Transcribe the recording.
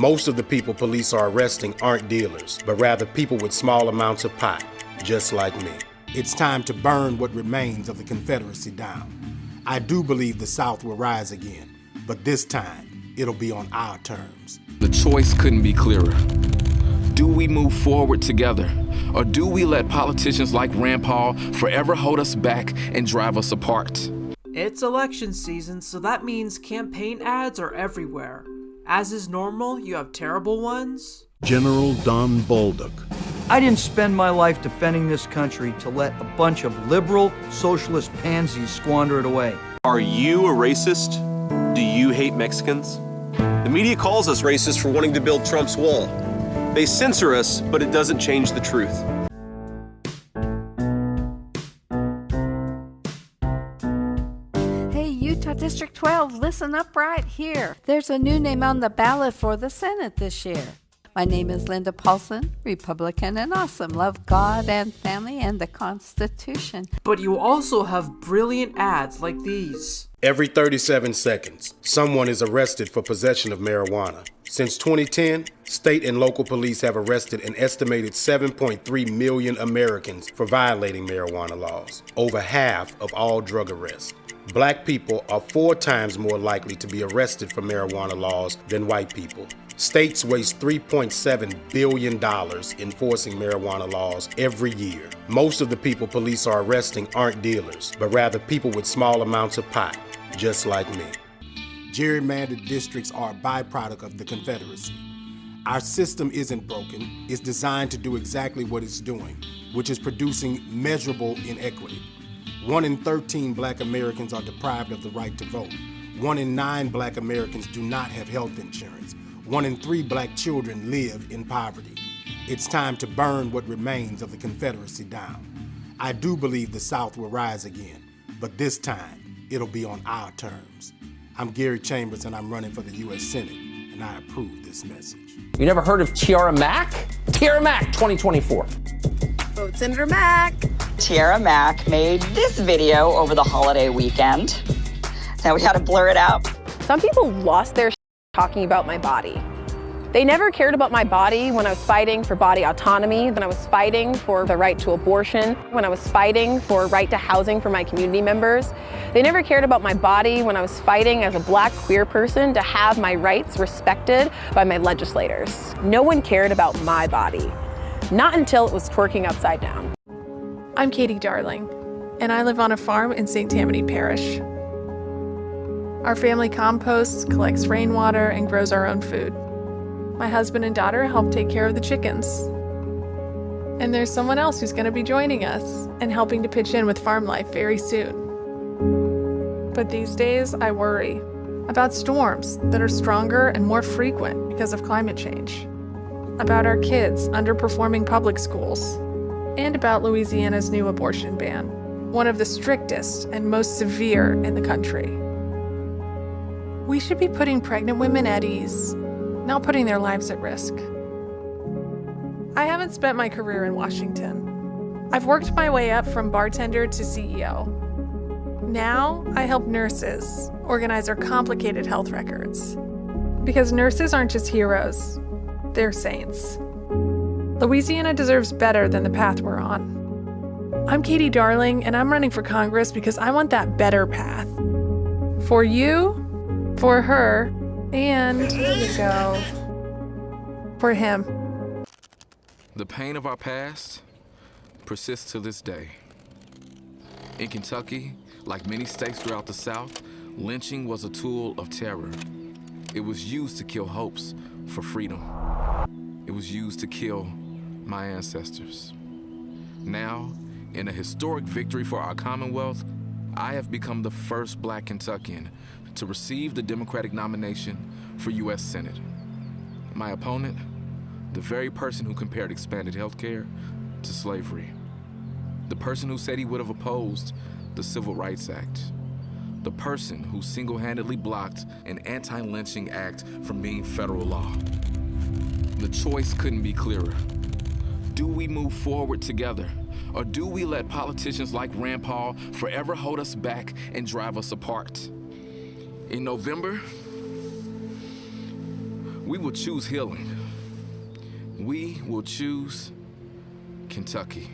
Most of the people police are arresting aren't dealers, but rather people with small amounts of pot, just like me. It's time to burn what remains of the Confederacy down. I do believe the South will rise again, but this time it'll be on our terms. The choice couldn't be clearer. Do we move forward together? Or do we let politicians like Rand Paul forever hold us back and drive us apart? It's election season, so that means campaign ads are everywhere. As is normal, you have terrible ones. General Don Bolduc. I didn't spend my life defending this country to let a bunch of liberal, socialist pansies squander it away. Are you a racist? Do you hate Mexicans? The media calls us racist for wanting to build Trump's wall. They censor us, but it doesn't change the truth. District 12, listen up right here. There's a new name on the ballot for the Senate this year. My name is Linda Paulson, Republican and awesome. Love God and family and the Constitution. But you also have brilliant ads like these. Every 37 seconds, someone is arrested for possession of marijuana. Since 2010, state and local police have arrested an estimated 7.3 million Americans for violating marijuana laws, over half of all drug arrests. Black people are four times more likely to be arrested for marijuana laws than white people. States waste $3.7 billion enforcing marijuana laws every year. Most of the people police are arresting aren't dealers, but rather people with small amounts of pot, just like me. Gerrymandered districts are a byproduct of the Confederacy. Our system isn't broken, it's designed to do exactly what it's doing, which is producing measurable inequity. One in 13 black Americans are deprived of the right to vote. One in nine black Americans do not have health insurance. One in three black children live in poverty. It's time to burn what remains of the Confederacy down. I do believe the South will rise again, but this time it'll be on our terms. I'm Gary Chambers and I'm running for the U.S. Senate, and I approve this message. You never heard of Tiara Mack? Tiara Mack 2024. Vote Senator Mack. Tiara Mack made this video over the holiday weekend. Now we had to blur it out. Some people lost their talking about my body. They never cared about my body when I was fighting for body autonomy, when I was fighting for the right to abortion, when I was fighting for right to housing for my community members. They never cared about my body when I was fighting as a black queer person to have my rights respected by my legislators. No one cared about my body. Not until it was twerking upside down. I'm Katie Darling, and I live on a farm in St. Tammany Parish. Our family composts, collects rainwater, and grows our own food. My husband and daughter help take care of the chickens. And there's someone else who's going to be joining us and helping to pitch in with farm life very soon. But these days, I worry about storms that are stronger and more frequent because of climate change, about our kids underperforming public schools, and about Louisiana's new abortion ban, one of the strictest and most severe in the country. We should be putting pregnant women at ease, not putting their lives at risk. I haven't spent my career in Washington. I've worked my way up from bartender to CEO. Now I help nurses organize their complicated health records. Because nurses aren't just heroes, they're saints. Louisiana deserves better than the path we're on. I'm Katie Darling, and I'm running for Congress because I want that better path. For you, for her, and we go, for him. The pain of our past persists to this day. In Kentucky, like many states throughout the South, lynching was a tool of terror. It was used to kill hopes for freedom. It was used to kill my ancestors. Now, in a historic victory for our Commonwealth, I have become the first black Kentuckian to receive the Democratic nomination for U.S. Senate. My opponent, the very person who compared expanded health care to slavery. The person who said he would have opposed the Civil Rights Act. The person who single-handedly blocked an anti-lynching act from being federal law. The choice couldn't be clearer. Do we move forward together? Or do we let politicians like Rand Paul forever hold us back and drive us apart? In November, We will choose healing. We will choose Kentucky.